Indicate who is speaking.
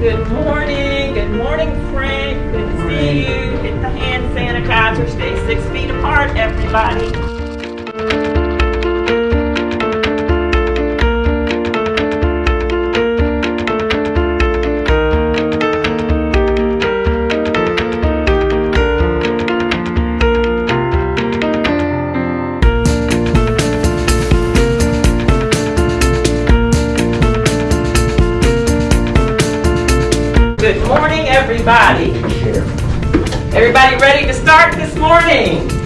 Speaker 1: Good morning. Good morning, Frank. Good to see you. Hit the hand sanitizer. Stay six feet apart, everybody. Good morning, everybody. Everybody ready to start this morning?